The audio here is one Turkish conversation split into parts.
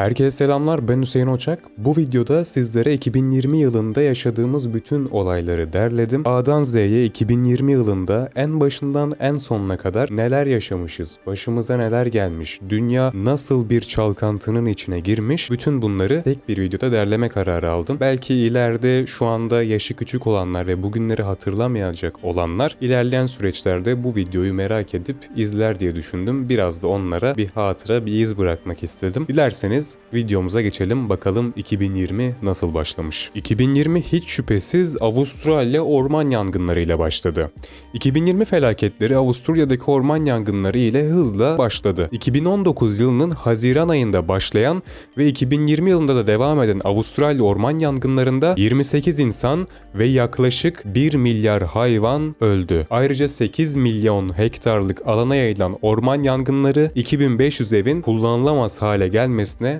Herkese selamlar ben Hüseyin Oçak. Bu videoda sizlere 2020 yılında yaşadığımız bütün olayları derledim. A'dan Z'ye 2020 yılında en başından en sonuna kadar neler yaşamışız, başımıza neler gelmiş, dünya nasıl bir çalkantının içine girmiş, bütün bunları tek bir videoda derleme kararı aldım. Belki ileride şu anda yaşı küçük olanlar ve bugünleri hatırlamayacak olanlar ilerleyen süreçlerde bu videoyu merak edip izler diye düşündüm. Biraz da onlara bir hatıra, bir iz bırakmak istedim. Dilerseniz videomuza geçelim bakalım 2020 nasıl başlamış. 2020 hiç şüphesiz Avustralya orman yangınlarıyla başladı. 2020 felaketleri Avusturya'daki orman yangınları ile hızla başladı. 2019 yılının Haziran ayında başlayan ve 2020 yılında da devam eden Avustralya orman yangınlarında 28 insan ve yaklaşık 1 milyar hayvan öldü. Ayrıca 8 milyon hektarlık alana yayılan orman yangınları 2500 evin kullanılamaz hale gelmesine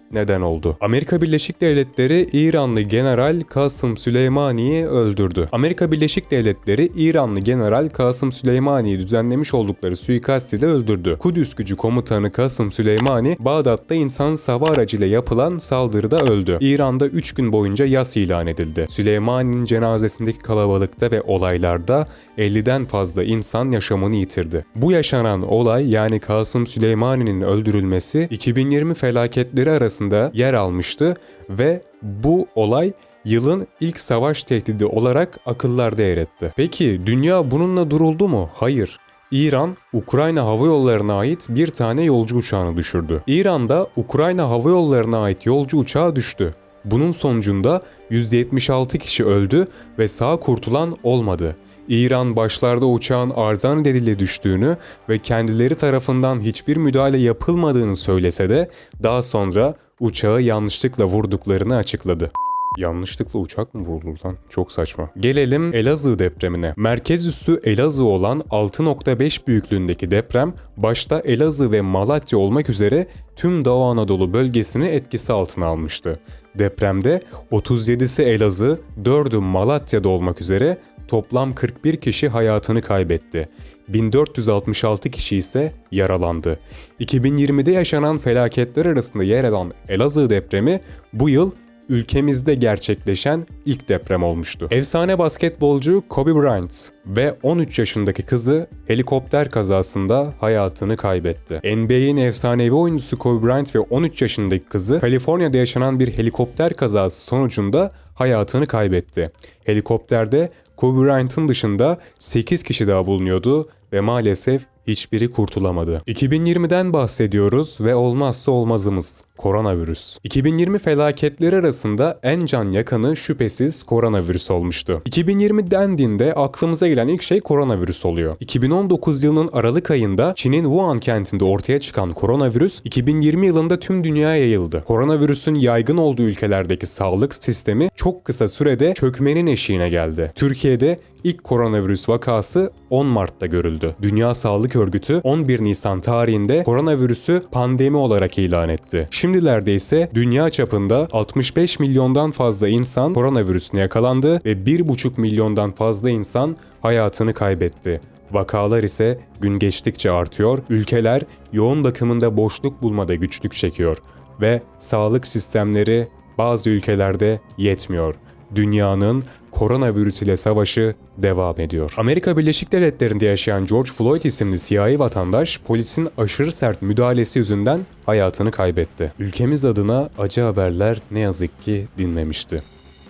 neden oldu. Amerika Birleşik Devletleri İranlı General Kasım Süleymani'yi öldürdü. Amerika Birleşik Devletleri İranlı General Kasım Süleymani'yi düzenlemiş oldukları suikast ile öldürdü. Kudüs gücü komutanı Kasım Süleymani, Bağdat'ta insan hava aracıyla yapılan saldırıda öldü. İran'da 3 gün boyunca yas ilan edildi. Süleymani'nin cenazesindeki kalabalıkta ve olaylarda 50'den fazla insan yaşamını yitirdi. Bu yaşanan olay yani Kasım Süleymani'nin öldürülmesi 2020 felaketleri arasında yer almıştı ve bu olay yılın ilk savaş tehdidi olarak akıllarda yer etti. Peki dünya bununla duruldu mu? Hayır. İran, Ukrayna hava yollarına ait bir tane yolcu uçağını düşürdü. İran'da Ukrayna hava yollarına ait yolcu uçağı düştü. Bunun sonucunda 176 kişi öldü ve sağ kurtulan olmadı. İran başlarda uçağın arıza nedeniyle düştüğünü ve kendileri tarafından hiçbir müdahale yapılmadığını söylese de daha sonra uçağı yanlışlıkla vurduklarını açıkladı. Yanlışlıkla uçak mı vurulur lan? Çok saçma. Gelelim Elazığ depremine. Merkez üssü Elazığ olan 6.5 büyüklüğündeki deprem başta Elazığ ve Malatya olmak üzere tüm Doğu Anadolu bölgesini etkisi altına almıştı. Depremde 37'si Elazığ, 4'ü Malatya'da olmak üzere toplam 41 kişi hayatını kaybetti. 1466 kişi ise yaralandı. 2020'de yaşanan felaketler arasında yer alan Elazığ depremi bu yıl ülkemizde gerçekleşen ilk deprem olmuştu. Efsane basketbolcu Kobe Bryant ve 13 yaşındaki kızı helikopter kazasında hayatını kaybetti. NBA'in efsanevi oyuncusu Kobe Bryant ve 13 yaşındaki kızı Kaliforniya'da yaşanan bir helikopter kazası sonucunda hayatını kaybetti. Helikopterde Kobe Bryant'ın dışında 8 kişi daha bulunuyordu ve maalesef hiçbiri kurtulamadı. 2020'den bahsediyoruz ve olmazsa olmazımız koronavirüs. 2020 felaketleri arasında en can yakanı şüphesiz koronavirüs olmuştu. 2020 dendiğinde aklımıza gelen ilk şey koronavirüs oluyor. 2019 yılının Aralık ayında Çin'in Wuhan kentinde ortaya çıkan koronavirüs 2020 yılında tüm dünyaya yayıldı. Koronavirüsün yaygın olduğu ülkelerdeki sağlık sistemi çok kısa sürede çökmenin eşiğine geldi. Türkiye'de ilk koronavirüs vakası 10 Mart'ta görüldü. Dünya Sağlık Örgütü 11 Nisan tarihinde koronavirüsü pandemi olarak ilan etti. Şimdilerde ise dünya çapında 65 milyondan fazla insan koronavirüsüne yakalandı ve 1,5 milyondan fazla insan hayatını kaybetti. Vakalar ise gün geçtikçe artıyor, ülkeler yoğun bakımında boşluk bulmada güçlük çekiyor ve sağlık sistemleri bazı ülkelerde yetmiyor. Dünyanın koronavirüs ile savaşı devam ediyor. Amerika Birleşik Devletleri'nde yaşayan George Floyd isimli siyahi vatandaş polisin aşırı sert müdahalesi yüzünden hayatını kaybetti. Ülkemiz adına acı haberler ne yazık ki dinmemişti.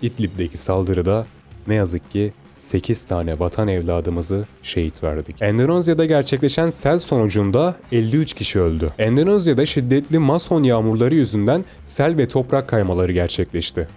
İdlib'deki saldırıda ne yazık ki 8 tane vatan evladımızı şehit verdik. Endonezya'da gerçekleşen sel sonucunda 53 kişi öldü. Endonezya'da şiddetli mason yağmurları yüzünden sel ve toprak kaymaları gerçekleşti.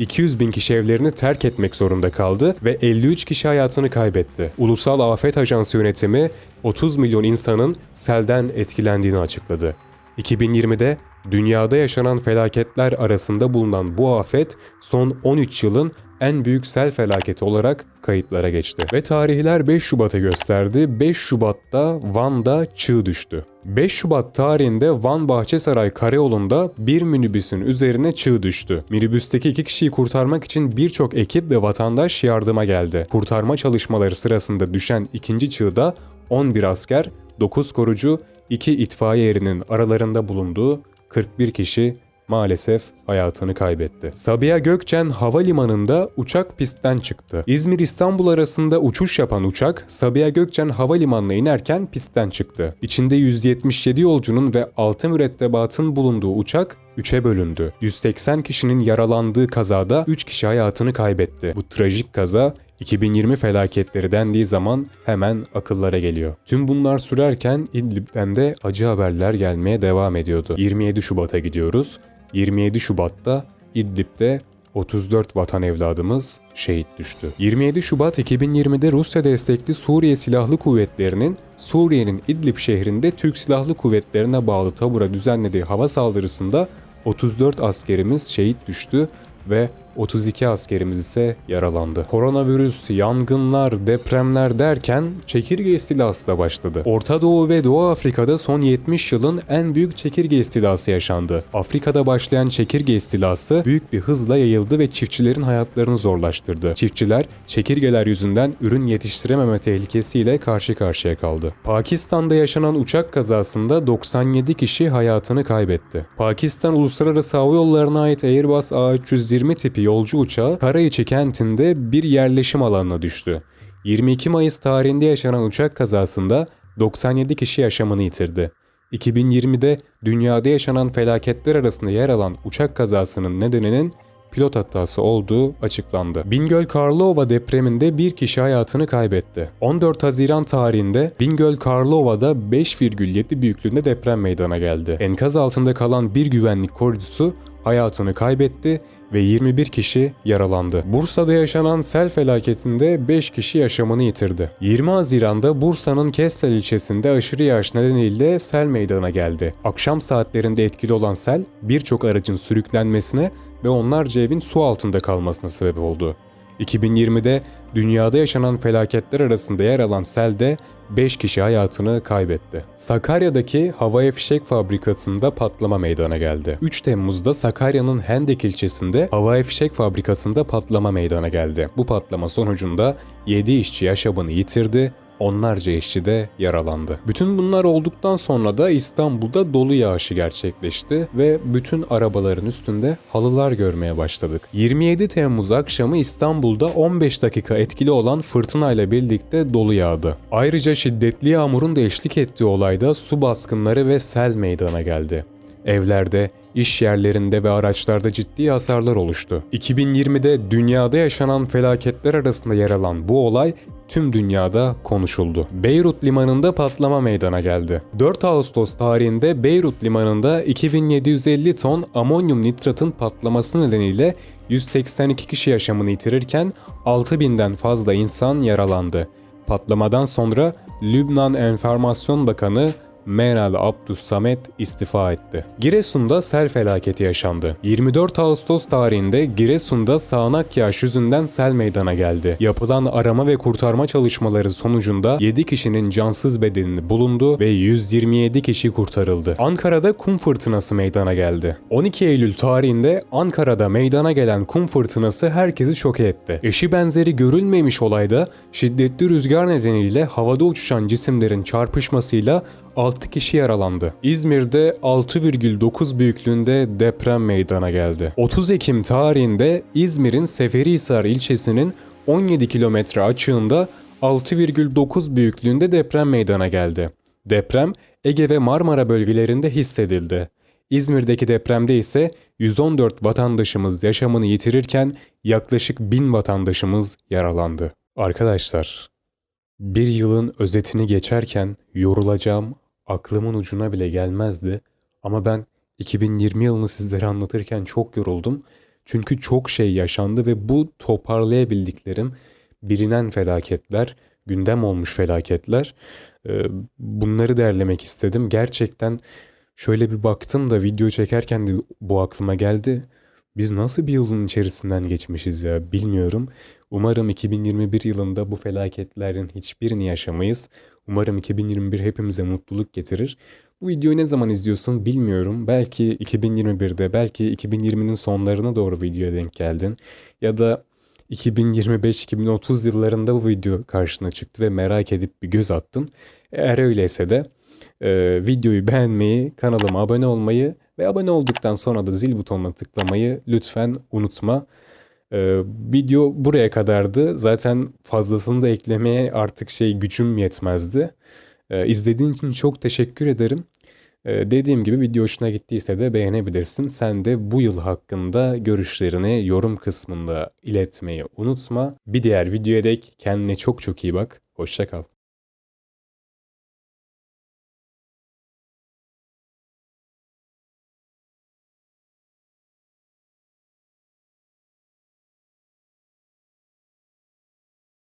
200 bin kişi evlerini terk etmek zorunda kaldı ve 53 kişi hayatını kaybetti. Ulusal Afet Ajansı yönetimi 30 milyon insanın selden etkilendiğini açıkladı. 2020'de dünyada yaşanan felaketler arasında bulunan bu afet son 13 yılın en büyük sel felaketi olarak kayıtlara geçti. Ve tarihler 5 Şubat'ı gösterdi. 5 Şubat'ta Van'da çığ düştü. 5 Şubat tarihinde Van Bahçesaray Karayolu'nda bir minibüsün üzerine çığ düştü. Minibüsteki iki kişiyi kurtarmak için birçok ekip ve vatandaş yardıma geldi. Kurtarma çalışmaları sırasında düşen ikinci çığda 11 asker, 9 korucu, 2 itfaiye erinin aralarında bulunduğu 41 kişi maalesef hayatını kaybetti. Sabiha Gökçen Havalimanı'nda uçak pistten çıktı. İzmir-İstanbul arasında uçuş yapan uçak Sabiha Gökçen Havalimanı'na inerken pistten çıktı. İçinde 177 yolcunun ve 6 mürettebatın bulunduğu uçak 3'e bölündü. 180 kişinin yaralandığı kazada 3 kişi hayatını kaybetti. Bu trajik kaza 2020 felaketleri dendiği zaman hemen akıllara geliyor. Tüm bunlar sürerken İdlib'den de acı haberler gelmeye devam ediyordu. 27 Şubat'a gidiyoruz. 27 Şubat'ta İdlib'de 34 vatan evladımız şehit düştü. 27 Şubat 2020'de Rusya destekli Suriye Silahlı Kuvvetleri'nin Suriye'nin İdlib şehrinde Türk Silahlı Kuvvetlerine bağlı tabura düzenlediği hava saldırısında 34 askerimiz şehit düştü ve 32 askerimiz ise yaralandı. Koronavirüs, yangınlar, depremler derken çekirge istilası da başladı. Orta Doğu ve Doğu Afrika'da son 70 yılın en büyük çekirge istilası yaşandı. Afrika'da başlayan çekirge istilası büyük bir hızla yayıldı ve çiftçilerin hayatlarını zorlaştırdı. Çiftçiler çekirgeler yüzünden ürün yetiştirememe tehlikesiyle karşı karşıya kaldı. Pakistan'da yaşanan uçak kazasında 97 kişi hayatını kaybetti. Pakistan Uluslararası Hava Yolları'na ait Airbus A320 tipi yolcu uçağı Karayiçi kentinde bir yerleşim alanına düştü. 22 Mayıs tarihinde yaşanan uçak kazasında 97 kişi yaşamını yitirdi. 2020'de dünyada yaşanan felaketler arasında yer alan uçak kazasının nedeninin pilot hatası olduğu açıklandı. Bingöl Karlova depreminde bir kişi hayatını kaybetti. 14 Haziran tarihinde Bingöl Karlova'da 5,7 büyüklüğünde deprem meydana geldi. Enkaz altında kalan bir güvenlik korucusu hayatını kaybetti ve 21 kişi yaralandı. Bursa'da yaşanan sel felaketinde 5 kişi yaşamını yitirdi. 20 Haziran'da Bursa'nın Kestel ilçesinde aşırı yağış nedeniyle sel meydana geldi. Akşam saatlerinde etkili olan sel birçok aracın sürüklenmesine ve onlarca evin su altında kalmasına sebep oldu. 2020'de dünyada yaşanan felaketler arasında yer alan selde 5 kişi hayatını kaybetti. Sakarya'daki havai fişek fabrikasında patlama meydana geldi. 3 Temmuz'da Sakarya'nın Hendek ilçesinde havai fişek fabrikasında patlama meydana geldi. Bu patlama sonucunda 7 işçi yaşamını yitirdi, onlarca işçi de yaralandı. Bütün bunlar olduktan sonra da İstanbul'da dolu yağışı gerçekleşti ve bütün arabaların üstünde halılar görmeye başladık. 27 Temmuz akşamı İstanbul'da 15 dakika etkili olan fırtınayla birlikte dolu yağdı. Ayrıca şiddetli yağmurun da eşlik ettiği olayda su baskınları ve sel meydana geldi. Evlerde, iş yerlerinde ve araçlarda ciddi hasarlar oluştu. 2020'de dünyada yaşanan felaketler arasında yer alan bu olay tüm dünyada konuşuldu. Beyrut limanında patlama meydana geldi. 4 Ağustos tarihinde Beyrut limanında 2750 ton amonyum nitratın patlaması nedeniyle 182 kişi yaşamını yitirirken 6000'den fazla insan yaralandı. Patlamadan sonra Lübnan Enformasyon Bakanı Meral Abdus Samet istifa etti. Giresun'da sel felaketi yaşandı. 24 Ağustos tarihinde Giresun'da sağanak yağış yüzünden sel meydana geldi. Yapılan arama ve kurtarma çalışmaları sonucunda 7 kişinin cansız bedenini bulundu ve 127 kişi kurtarıldı. Ankara'da kum fırtınası meydana geldi. 12 Eylül tarihinde Ankara'da meydana gelen kum fırtınası herkesi şok etti. Eşi benzeri görülmemiş olayda şiddetli rüzgar nedeniyle havada uçuşan cisimlerin çarpışmasıyla 6 kişi yaralandı. İzmir'de 6,9 büyüklüğünde deprem meydana geldi. 30 Ekim tarihinde İzmir'in Seferihisar ilçesinin 17 kilometre açığında 6,9 büyüklüğünde deprem meydana geldi. Deprem Ege ve Marmara bölgelerinde hissedildi. İzmir'deki depremde ise 114 vatandaşımız yaşamını yitirirken yaklaşık 1000 vatandaşımız yaralandı. Arkadaşlar, bir yılın özetini geçerken yorulacağım aklımın ucuna bile gelmezdi. Ama ben 2020 yılını sizlere anlatırken çok yoruldum. Çünkü çok şey yaşandı ve bu toparlayabildiklerim bilinen felaketler, gündem olmuş felaketler. Ee, bunları derlemek istedim. Gerçekten şöyle bir baktım da video çekerken de bu aklıma geldi. Biz nasıl bir yılın içerisinden geçmişiz ya bilmiyorum. Umarım 2021 yılında bu felaketlerin hiçbirini yaşamayız. Umarım 2021 hepimize mutluluk getirir. Bu videoyu ne zaman izliyorsun bilmiyorum. Belki 2021'de, belki 2020'nin sonlarına doğru videoya denk geldin. Ya da 2025-2030 yıllarında bu video karşına çıktı ve merak edip bir göz attın. Eğer öyleyse de e, videoyu beğenmeyi, kanalıma abone olmayı Ve abone olduktan sonra da zil butonuna tıklamayı lütfen unutma. Ee, video buraya kadardı. Zaten fazlasını da eklemeye artık şey gücüm yetmezdi. Ee, izlediğin için çok teşekkür ederim. Ee, dediğim gibi video hoşuna gittiyse de beğenebilirsin. Sen de bu yıl hakkında görüşlerini yorum kısmında iletmeyi unutma. Bir diğer videoya dek kendine çok çok iyi bak. Hoşça kal.